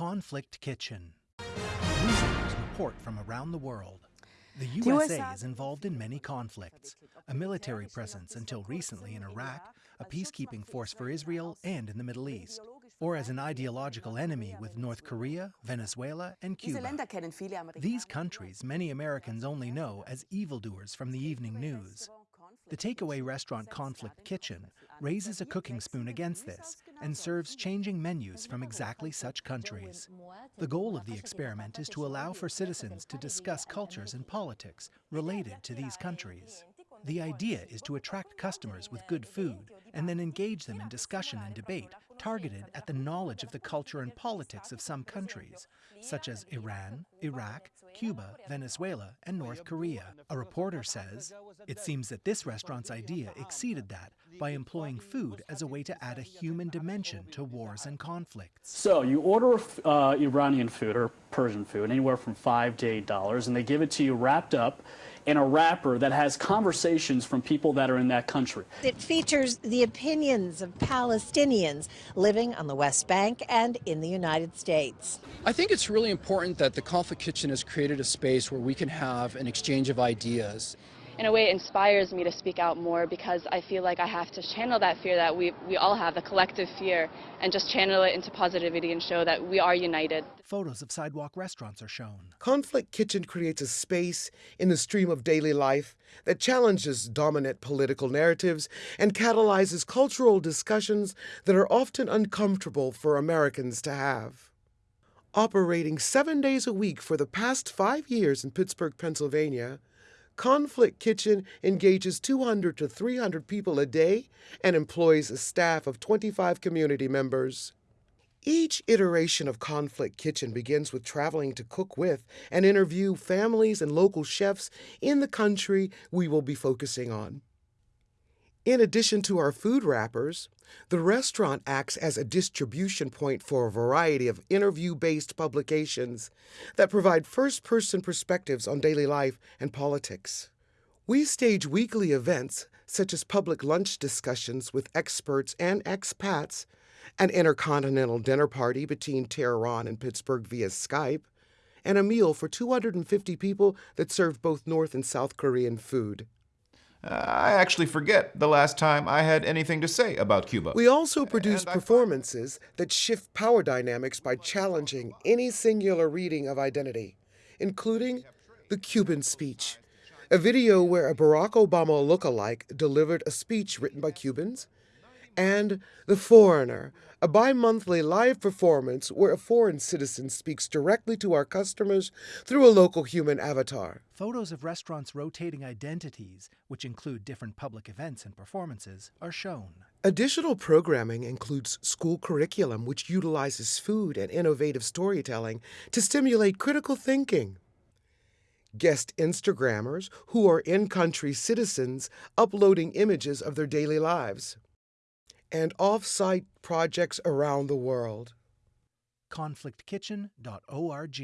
Conflict Kitchen. Report from around the world. The USA is involved in many conflicts a military presence until recently in Iraq, a peacekeeping force for Israel and in the Middle East, or as an ideological enemy with North Korea, Venezuela, and Cuba. These countries many Americans only know as evildoers from the evening news. The takeaway restaurant Conflict Kitchen raises a cooking spoon against this. and serves changing menus from exactly such countries. The goal of the experiment is to allow for citizens to discuss cultures and politics related to these countries. The idea is to attract customers with good food and then engage them in discussion and debate targeted at the knowledge of the culture and politics of some countries, such as Iran, Iraq, Cuba, Venezuela, and North Korea. A reporter says, It seems that this restaurant's idea exceeded that by employing food as a way to add a human dimension to wars and conflicts. So you order uh, Iranian food or Persian food, anywhere from five to eight dollars, and they give it to you wrapped up in a wrapper that has conversations from people that are in that country. It features the opinions of Palestinians living on the West Bank and in the United States. I think it's really important that the Conflict Kitchen has created a space where we can have an exchange of ideas in a way it inspires me to speak out more because I feel like I have to channel that fear that we, we all have, the collective fear, and just channel it into positivity and show that we are united. Photos of sidewalk restaurants are shown. Conflict Kitchen creates a space in the stream of daily life that challenges dominant political narratives and catalyzes cultural discussions that are often uncomfortable for Americans to have. Operating seven days a week for the past five years in Pittsburgh, Pennsylvania, Conflict Kitchen engages 200 to 300 people a day and employs a staff of 25 community members. Each iteration of Conflict Kitchen begins with traveling to cook with and interview families and local chefs in the country we will be focusing on. In addition to our food wrappers, the restaurant acts as a distribution point for a variety of interview based publications that provide first person perspectives on daily life and politics. We stage weekly events such as public lunch discussions with experts and expats, an intercontinental dinner party between Tehran and Pittsburgh via Skype, and a meal for 250 people that serve both North and South Korean food. Uh, I actually forget the last time I had anything to say about Cuba. We also produce performances that shift power dynamics by challenging any singular reading of identity, including the Cuban speech, a video where a Barack Obama look-alike delivered a speech written by Cubans, and The Foreigner, a bi monthly live performance where a foreign citizen speaks directly to our customers through a local human avatar. Photos of restaurants' rotating identities, which include different public events and performances, are shown. Additional programming includes school curriculum, which utilizes food and innovative storytelling to stimulate critical thinking. Guest Instagrammers who are in country citizens uploading images of their daily lives and off-site projects around the world. conflictkitchen.org